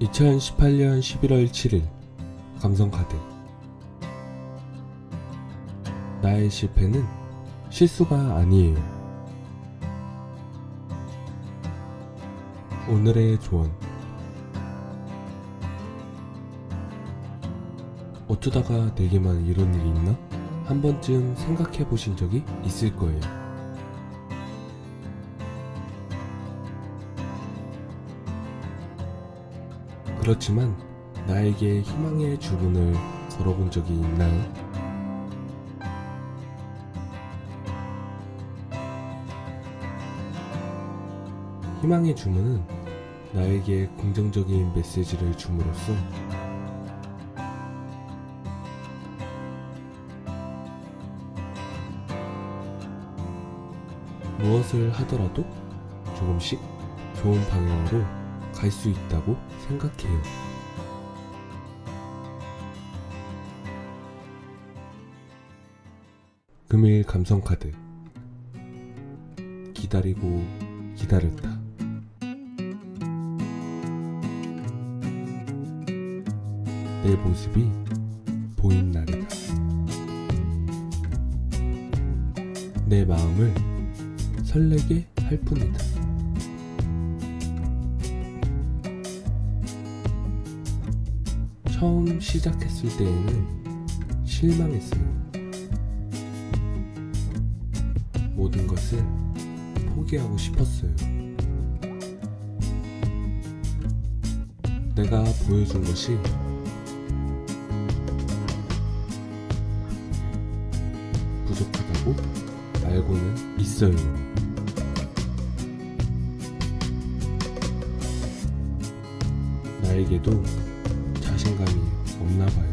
2018년 11월 7일 감성카드 나의 실패는 실수가 아니에요. 오늘의 조언 어쩌다가 내게만 이런 일이 있나? 한 번쯤 생각해 보신 적이 있을 거예요. 그렇지만 나에게 희망의 주문을 걸어본 적이 있나요? 희망의 주문은 나에게 긍정적인 메시지를 줌으로써 무엇을 하더라도 조금씩 좋은 방향으로 갈 수 있다고 생각해요. 금일 감성카드 기다리고 기다렸다. 내 모습이 보인 날이다. 내 마음을 설레게 할 뿐이다. 처음 시작했을 때에는 실망했어요. 모든 것을 포기하고 싶었어요. 내가 보여준 것이 부족하다고 알고는 있어요. 나에게도 자신감이 없나 봐요.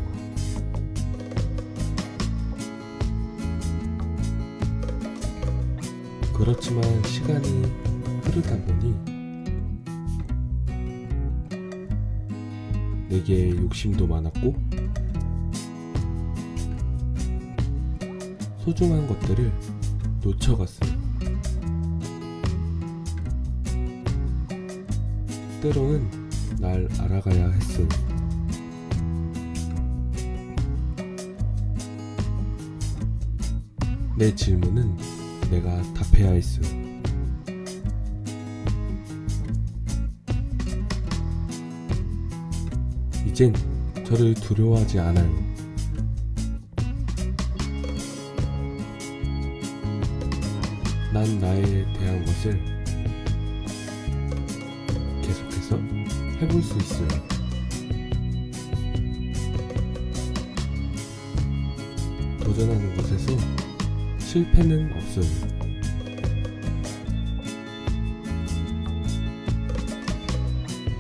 그렇지만 시간이 흐르다 보니 내게 욕심도 많았고 소중한 것들을 놓쳐갔어요. 때로는 날 알아가야 했어요. 내 질문은 내가 답해야 했어요. 이젠 저를 두려워하지 않아요. 난 나에 대한 것을 계속해서 해볼 수 있어요. 도전하는 것에서 실패는 없어요.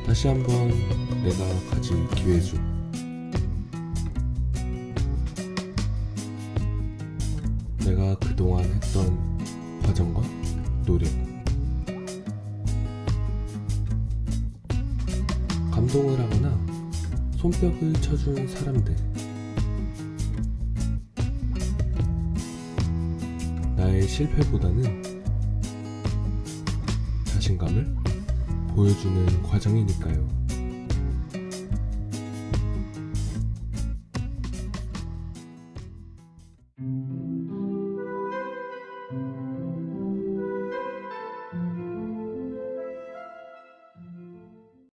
다시 한번 내가 가진 기회죠. 내가 그동안 했던 과정과 노력. 감동을 하거나 손뼉을 쳐준 사람들. 나의 실패보다는 자신감을 보여주는 과정이니까요.